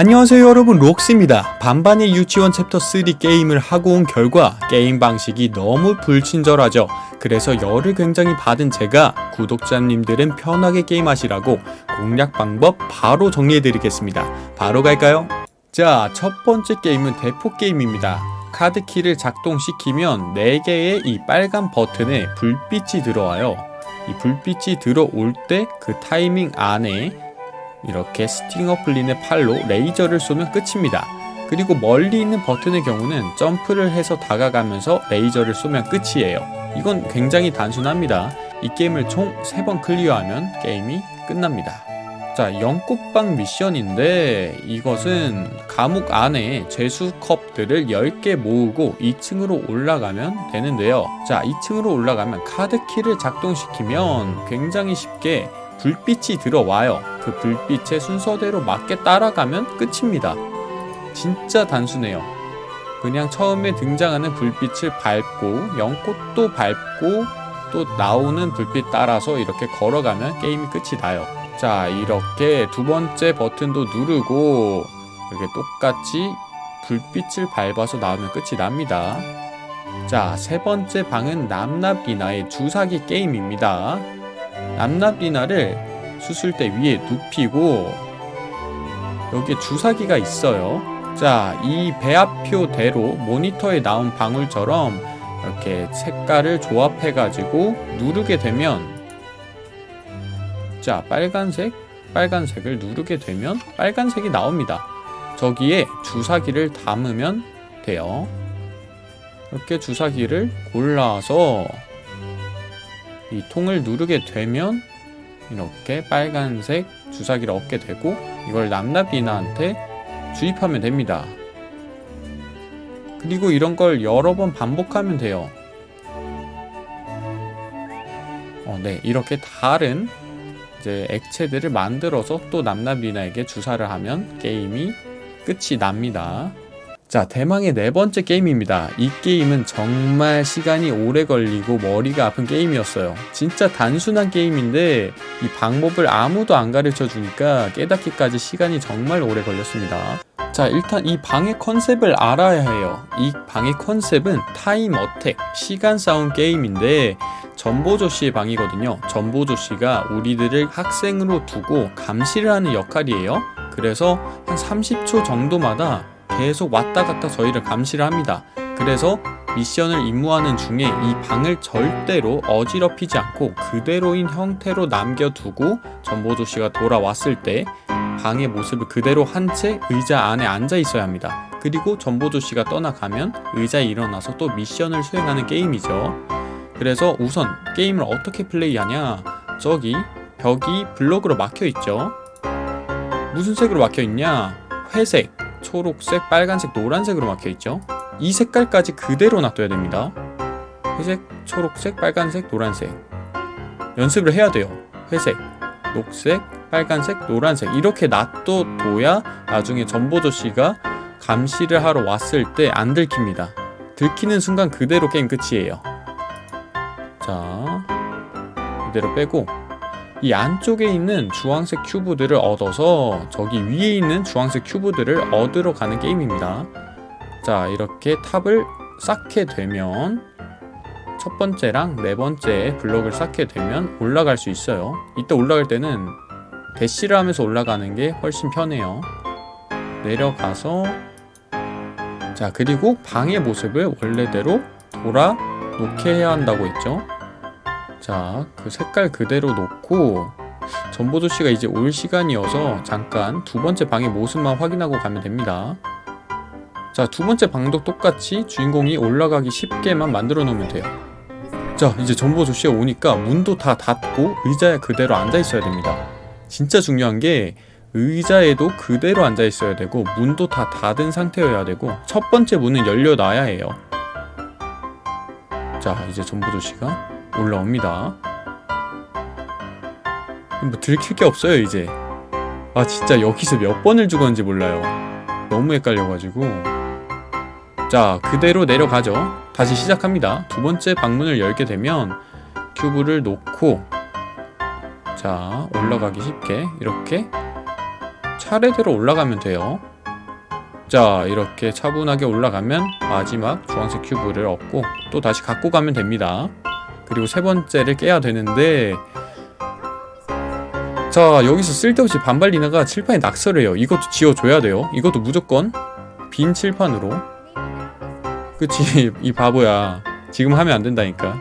안녕하세요 여러분 록스입니다. 반반의 유치원 챕터 3 게임을 하고 온 결과 게임 방식이 너무 불친절하죠. 그래서 열을 굉장히 받은 제가 구독자님들은 편하게 게임하시라고 공략 방법 바로 정리해드리겠습니다. 바로 갈까요? 자, 첫 번째 게임은 대포 게임입니다. 카드키를 작동시키면 4개의 이 빨간 버튼에 불빛이 들어와요. 이 불빛이 들어올 때 그 타이밍 안에 이렇게 스팅어 플린의 팔로 레이저를 쏘면 끝입니다. 그리고 멀리 있는 버튼의 경우는 점프를 해서 다가가면서 레이저를 쏘면 끝이에요. 이건 굉장히 단순합니다. 이 게임을 총 3번 clear하면 게임이 끝납니다. 자, 연꽃방 미션인데 이것은 감옥 안에 죄수컵들을 10개 모으고 2층으로 올라가면 되는데요. 자, 2층으로 올라가면 카드키를 작동시키면 굉장히 쉽게 불빛이 들어와요. 그 불빛의 순서대로 맞게 따라가면 끝입니다. 진짜 단순해요. 그냥 처음에 등장하는 불빛을 밟고 연꽃도 밟고 또 나오는 불빛 따라서 이렇게 걸어가면 게임이 끝이 나요. 자 이렇게 두 번째 버튼도 누르고 이렇게 똑같이 불빛을 밟아서 나오면 끝이 납니다. 자 세 번째 방은 남납리나의 주사기 게임입니다. 남납리나를 수술대 위에 눕히고 여기에 주사기가 있어요. 자, 이 배합표대로 모니터에 나온 방울처럼 이렇게 색깔을 조합해 가지고 누르게 되면 자, 빨간색, 빨간색을 누르게 되면 빨간색이 나옵니다. 저기에 주사기를 담으면 돼요. 이렇게 주사기를 골라서 이 통을 누르게 되면 이렇게 빨간색 주사기를 얻게 되고 이걸 남나비나한테 주입하면 됩니다. 그리고 이런 걸 여러 번 반복하면 돼요. 어, 네, 이렇게 다른 이제 액체들을 만들어서 또 남나비나에게 주사를 하면 게임이 끝이 납니다. 자, 대망의 네 번째 게임입니다. 이 게임은 정말 시간이 오래 걸리고 머리가 아픈 게임이었어요. 진짜 단순한 게임인데 이 방법을 아무도 안 가르쳐 주니까 깨닫기까지 시간이 정말 오래 걸렸습니다. 자, 일단 이 방의 컨셉을 알아야 해요. 이 방의 컨셉은 time attack, 시간 싸움 게임인데 전보조 씨의 방이거든요. 전보조 씨가 우리들을 학생으로 두고 감시를 하는 역할이에요. 그래서 한 30초 정도마다 계속 왔다 갔다 저희를 감시를 합니다. 그래서 미션을 임무하는 중에 이 방을 절대로 어지럽히지 않고 그대로인 형태로 남겨두고 전보조 씨가 돌아왔을 때 방의 모습을 그대로 한 채 의자 안에 앉아 있어야 합니다. 그리고 전보조 씨가 떠나가면 의자에 일어나서 또 미션을 수행하는 게임이죠. 그래서 우선 게임을 어떻게 플레이하냐 저기 벽이 블록으로 막혀 있죠. 무슨 색으로 막혀 있냐? 회색, 초록색, 빨간색, 노란색으로 막혀 있죠. 이 색깔까지 그대로 놔둬야 됩니다. 회색, 초록색, 빨간색, 노란색. 연습을 해야 돼요. 회색, 녹색, 빨간색, 노란색 이렇게 놔둬둬야 나중에 전보조 씨가 감시를 하러 왔을 때 안 들킵니다. 들키는 순간 그대로 게임 끝이에요. 자, 이대로 빼고 이 안쪽에 있는 주황색 큐브들을 얻어서 저기 위에 있는 주황색 큐브들을 얻으러 가는 게임입니다. 자, 이렇게 탑을 쌓게 되면 첫 번째랑 네 번째 블록을 쌓게 되면 올라갈 수 있어요. 이때 올라갈 때는 대시를 하면서 올라가는 게 훨씬 편해요. 내려가서 자, 그리고 방의 모습을 원래대로 돌아 놓게 해야 한다고 했죠. 자, 그 색깔 그대로 놓고 전보조 씨가 이제 올 시간이어서 잠깐 두 번째 방의 모습만 확인하고 가면 됩니다. 자, 두 번째 방도 똑같이 주인공이 올라가기 쉽게만 만들어 놓으면 돼요. 자, 이제 전보조 씨가 오니까 문도 다 닫고 의자에 그대로 앉아 있어야 됩니다. 진짜 중요한 게 의자에도 그대로 앉아 있어야 되고 문도 다 닫은 상태여야 되고 첫 번째 문은 열려놔야 해요. 자, 이제 전보조 씨가 올라옵니다. 뭐 들킬 게 없어요 이제. 아 진짜 여기서 몇 번을 죽었는지 몰라요. 너무 헷갈려가지고. 자 그대로 내려가죠. 다시 시작합니다. 두 번째 방문을 열게 되면 큐브를 놓고 자 올라가기 쉽게 이렇게 차례대로 올라가면 돼요. 자 이렇게 차분하게 올라가면 마지막 주황색 큐브를 얻고 또 다시 갖고 가면 됩니다 그리고 세 번째를 깨야 되는데 자 여기서 쓸데없이 반발 리나가 칠판에 낙서를 해요. 이것도 지워줘야 돼요. 이것도 무조건 빈 칠판으로. 그치 이 바보야. 지금 하면 안 된다니까.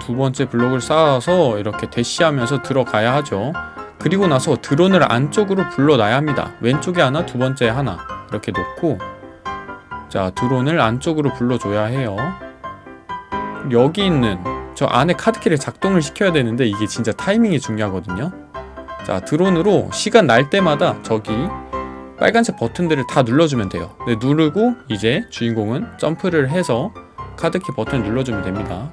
두 번째 블록을 쌓아서 이렇게 대시하면서 들어가야 하죠. 그리고 나서 드론을 안쪽으로 불러놔야 합니다. 왼쪽에 하나 두 번째 하나. 이렇게 놓고. 자 드론을 안쪽으로 불러줘야 해요. 여기 있는 저 안에 카드키를 작동을 시켜야 되는데 이게 진짜 타이밍이 중요하거든요. 자 드론으로 시간 날 때마다 저기 빨간색 버튼들을 다 눌러주면 돼요. 네, 누르고 이제 주인공은 점프를 해서 카드키 버튼을 눌러주면 됩니다.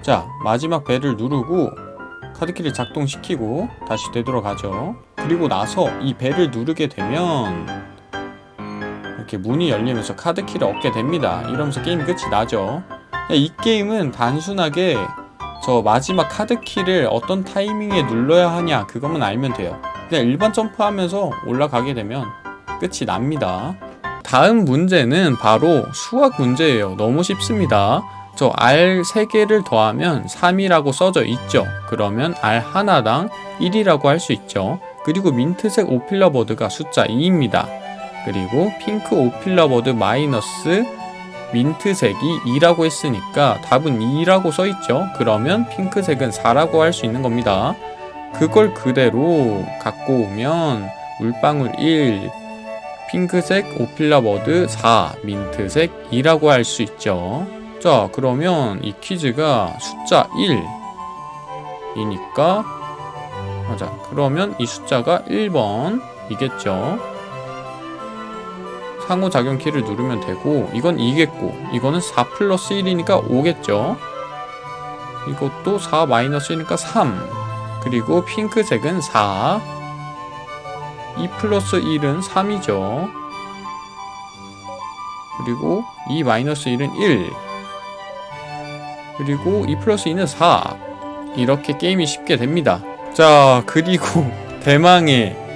자 마지막 벨을 누르고 카드키를 작동시키고 다시 되돌아가죠. 그리고 나서 이 벨을 누르게 되면 이렇게 문이 열리면서 카드키를 얻게 됩니다. 이러면서 게임 끝이 나죠 이 게임은 단순하게 저 마지막 카드키를 어떤 타이밍에 눌러야 하냐 그것만 알면 돼요. 그냥 일반 점프하면서 올라가게 되면 끝이 납니다. 다음 문제는 바로 수학 문제예요. 너무 쉽습니다. 저 R 3개를 더하면 3이라고 써져 있죠. 그러면 R 하나당 1이라고 할 수 있죠. 그리고 민트색 오필러버드가 숫자 2입니다. 그리고 핑크 오필러버드 마이너스 민트색이 2라고 했으니까 답은 2라고 써있죠. 그러면 핑크색은 4라고 할 수 있는 겁니다. 그걸 그대로 갖고 오면 물방울 1 핑크색 오필라버드 4 민트색 2라고 할 수 있죠. 자 그러면 이 퀴즈가 숫자 1 이니까 맞아. 그러면 이 숫자가 1번이겠죠 상호작용 키를 누르면 되고 이건 2겠고 이거는 4 플러스 1이니까 5겠죠? 이것도 4 마이너스 1이니까 3 그리고 핑크색은 4 2 플러스 1은 3이죠. 그리고 2 마이너스 1은 1 그리고 2 플러스 2는 4 이렇게 게임이 쉽게 됩니다. 자 그리고 대망의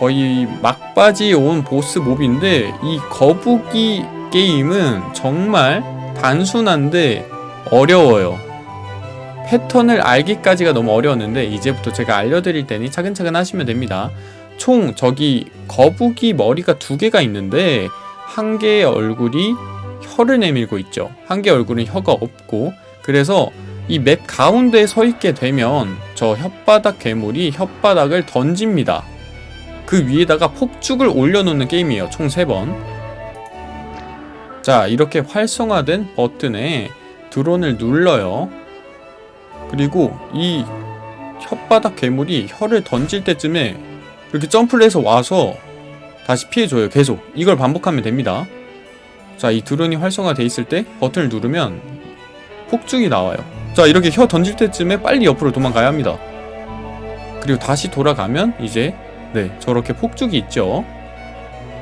거의 막바지 온 보스 몹인데 이 거북이 게임은 정말 단순한데 어려워요. 패턴을 알기까지가 너무 어려웠는데 이제부터 제가 알려드릴 테니 차근차근 하시면 됩니다. 총 저기 거북이 머리가 두 개가 있는데 한 개의 얼굴이 혀를 내밀고 있죠. 한 개의 얼굴은 혀가 없고. 그래서 이 맵 가운데에 서 있게 되면 저 혓바닥 괴물이 혓바닥을 던집니다 그 위에다가 폭죽을 올려놓는 게임이에요. 총 3번. 자 이렇게 활성화된 버튼에 드론을 눌러요. 그리고 이 혓바닥 괴물이 혀를 던질 때쯤에 이렇게 점프를 해서 와서 다시 피해줘요 계속. 이걸 반복하면 됩니다. 자 이 드론이 활성화돼 있을 때 버튼을 누르면 폭죽이 나와요. 자 이렇게 혀 던질 때쯤에 빨리 옆으로 도망가야 합니다. 그리고 다시 돌아가면 이제 네 저렇게 폭죽이 있죠.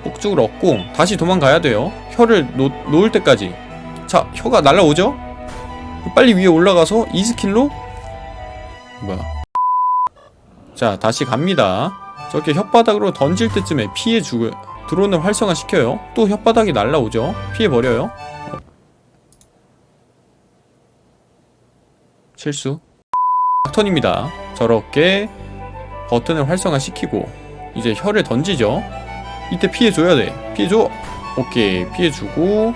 폭죽을 얻고 다시 도망가야 돼요. 혀를 놓, 놓을 때까지. 자 혀가 날라오죠? 빨리 위에 올라가서 이 스킬로. 뭐야. 자 다시 갑니다. 저렇게 혓바닥으로 던질 때쯤에 피해 주고 드론을 활성화시켜요. 또 혓바닥이 날라오죠? 피해버려요. 실수. 턴입니다. 저렇게 버튼을 활성화시키고 이제 혀를 던지죠. 이때 피해줘야 돼. 피해줘. 오케이. 피해주고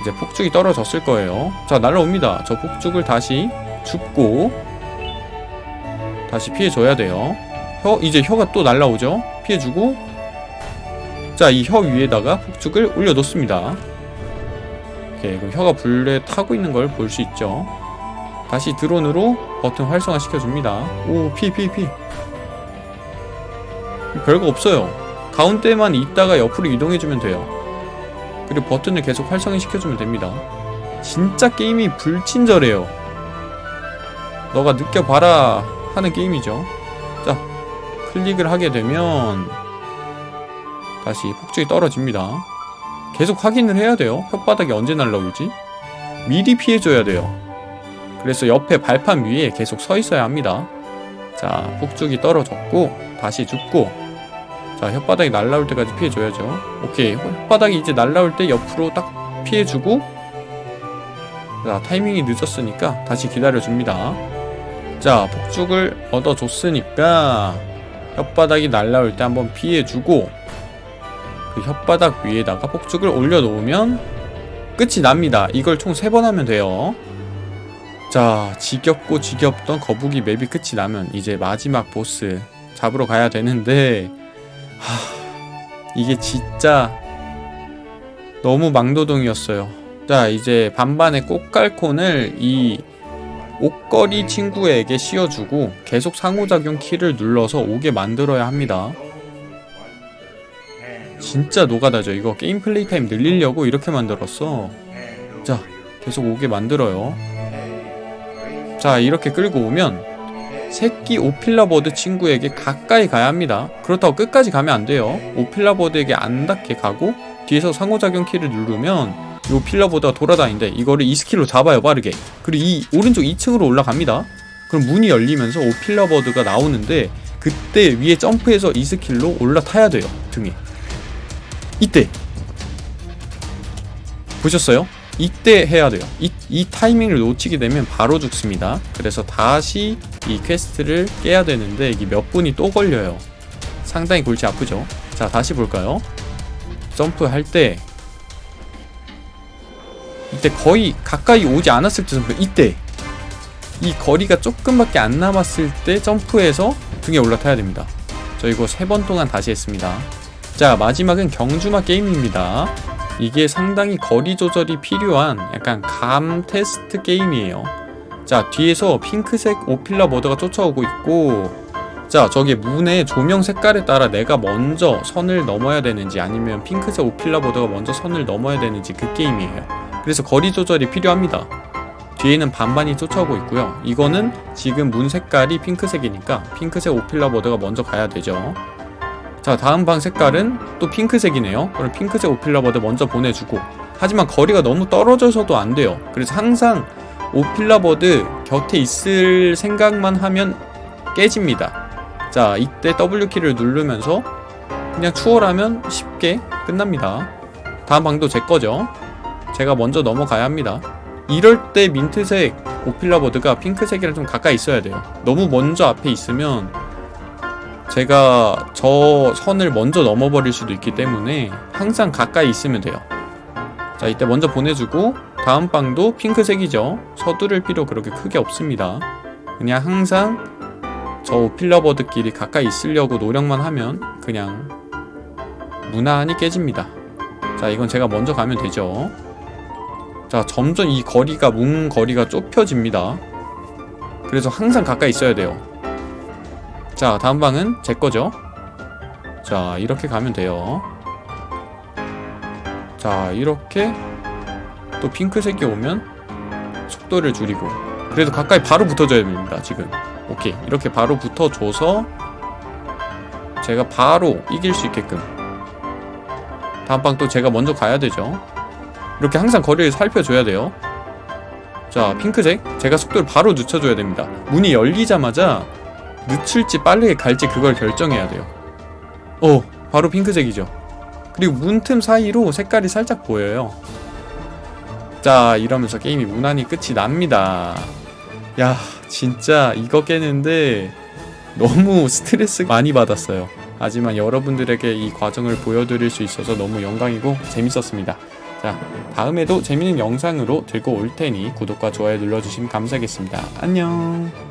이제 폭죽이 떨어졌을 거예요. 자 날라옵니다. 저 폭죽을 다시 줍고 다시 피해줘야 돼요. 혀 이제 혀가 또 날라오죠. 피해주고 자 이 혀 위에다가 폭죽을 올려놓습니다. 오케이. 그럼 혀가 불에 타고 있는 걸 볼 수 있죠. 다시 드론으로 버튼 활성화 시켜줍니다. 오 피해 피해 피해 별거 없어요. 가운데만 있다가 옆으로 이동해주면 돼요. 그리고 버튼을 계속 활성화 시켜주면 됩니다. 진짜 게임이 불친절해요. 너가 느껴봐라 하는 게임이죠. 자 클릭을 하게 되면 다시 폭죽이 떨어집니다. 계속 확인을 해야 돼요. 혓바닥이 언제 날라올지. 미리 피해줘야 돼요. 그래서 옆에 발판 위에 계속 서 있어야 합니다. 자 폭죽이 떨어졌고 다시 죽고 자 혓바닥이 날라올 때까지 피해줘야죠. 오케이. 혓바닥이 이제 날라올 때 옆으로 딱 피해주고 자 타이밍이 늦었으니까 다시 기다려줍니다. 자 폭죽을 얻어줬으니까 혓바닥이 날라올 때 한번 피해주고 그 혓바닥 위에다가 폭죽을 올려놓으면 끝이 납니다. 이걸 총 3번 하면 돼요. 자 지겹고 지겹던 거북이 맵이 끝이 나면 이제 마지막 보스 잡으러 가야 되는데 하... 이게 진짜 너무 막노동이었어요. 자 이제 반반의 꼬깔콘을 이 옷걸이 친구에게 씌워주고 계속 상호작용 키를 눌러서 오게 만들어야 합니다. 진짜 노가다죠. 이거 게임 play time 늘리려고 이렇게 만들었어. 자 계속 오게 만들어요. 자 이렇게 끌고 오면 새끼 오필라버드 친구에게 가까이 가야 합니다. 그렇다고 끝까지 가면 안 돼요. 오필라버드에게 안 닿게 가고 뒤에서 상호작용 키를 누르면 이 오필라버드가 돌아다니는데 이거를 이 skill로 잡아요 빠르게. 그리고 이 오른쪽 2층으로 올라갑니다. 그럼 문이 열리면서 오필라버드가 나오는데 그때 위에 점프해서 이 skill로 올라타야 돼요 등에. 이때. 보셨어요? 이때 해야 돼요. 이, 이 타이밍을 놓치게 되면 바로 죽습니다. 그래서 다시 이 quest를 깨야 되는데 이게 몇 분이 또 걸려요. 상당히 골치 아프죠? 자 다시 볼까요? 점프할 때 이때 거의 가까이 오지 않았을 때 점프 이때 이 거리가 조금밖에 안 남았을 때 점프해서 등에 올라타야 됩니다. 저 이거 세 번 동안 다시 했습니다. 자 마지막은 경주마 게임입니다 이게 상당히 거리 조절이 필요한 약간 감 테스트 게임이에요. 자 뒤에서 핑크색 오필라 머더가 쫓아오고 있고 자 저기 문의 조명 색깔에 따라 내가 먼저 선을 넘어야 되는지 아니면 핑크색 오필라 머더가 먼저 선을 넘어야 되는지 그 게임이에요. 그래서 거리 조절이 필요합니다. 뒤에는 반반이 쫓아오고 있고요. 이거는 지금 문 색깔이 핑크색이니까 핑크색 오필라 머더가 먼저 가야 되죠 자 다음 방 색깔은 또 핑크색이네요. 그럼 핑크색 오필라버드 먼저 보내주고. 하지만 거리가 너무 떨어져서도 안 돼요. 그래서 항상 오필라버드 곁에 있을 생각만 하면 깨집니다. 자 이때 W키를 누르면서 그냥 추월하면 쉽게 끝납니다. 다음 방도 제 거죠. 제가 먼저 넘어가야 합니다. 이럴 때 민트색 오필라버드가 핑크색이랑 좀 가까이 있어야 돼요. 너무 먼저 앞에 있으면 제가 저 선을 먼저 넘어버릴 수도 있기 때문에 항상 가까이 있으면 돼요. 자 이때 먼저 보내주고 다음 방도 핑크색이죠. 서두를 필요 그렇게 크게 없습니다. 그냥 항상 저 오필러버드끼리 가까이 있으려고 노력만 하면 그냥 무난히 깨집니다. 자 이건 제가 먼저 가면 되죠. 자 점점 이 거리가 문 거리가 좁혀집니다. 그래서 항상 가까이 있어야 돼요 자 다음 방은 제 거죠? 자 이렇게 가면 돼요. 자 이렇게 또 핑크색이 오면 속도를 줄이고. 그래도 가까이 바로 붙어줘야 됩니다 지금. 오케이. 이렇게 바로 붙어줘서 제가 바로 이길 수 있게끔. 다음 방 또 제가 먼저 가야 되죠? 이렇게 항상 거리를 살펴줘야 돼요. 자 핑크색. 제가 속도를 바로 늦춰줘야 됩니다. 문이 열리자마자 늦출지 빠르게 갈지 그걸 결정해야 돼요. 어 바로 핑크색이죠. 그리고 문틈 사이로 색깔이 살짝 보여요. 자 이러면서 게임이 무난히 끝이 납니다. 야 진짜 이거 깨는데 너무 스트레스 많이 받았어요. 하지만 여러분들에게 이 과정을 보여드릴 수 있어서 너무 영광이고 재밌었습니다. 자 다음에도 재밌는 영상으로 들고 올 테니 구독과 좋아요 눌러주시면 감사하겠습니다. 안녕